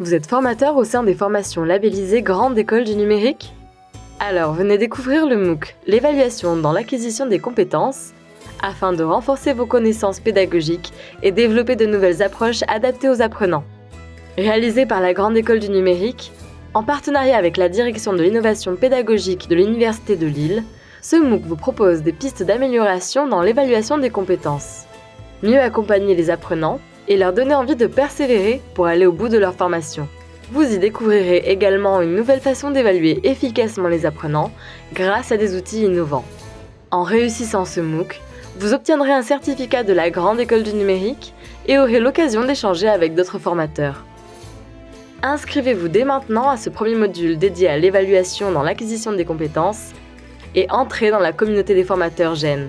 Vous êtes formateur au sein des formations labellisées Grande École du Numérique? Alors venez découvrir le MOOC, l'évaluation dans l'acquisition des compétences, afin de renforcer vos connaissances pédagogiques et développer de nouvelles approches adaptées aux apprenants. Réalisé par la Grande École du Numérique, en partenariat avec la Direction de l'innovation pédagogique de l'Université de Lille, ce MOOC vous propose des pistes d'amélioration dans l'évaluation des compétences. Mieux accompagner les apprenants et leur donner envie de persévérer pour aller au bout de leur formation. Vous y découvrirez également une nouvelle façon d'évaluer efficacement les apprenants grâce à des outils innovants. En réussissant ce MOOC, vous obtiendrez un certificat de la Grande École du Numérique et aurez l'occasion d'échanger avec d'autres formateurs. Inscrivez-vous dès maintenant à ce premier module dédié à l'évaluation dans l'acquisition des compétences et entrez dans la communauté des formateurs GEN.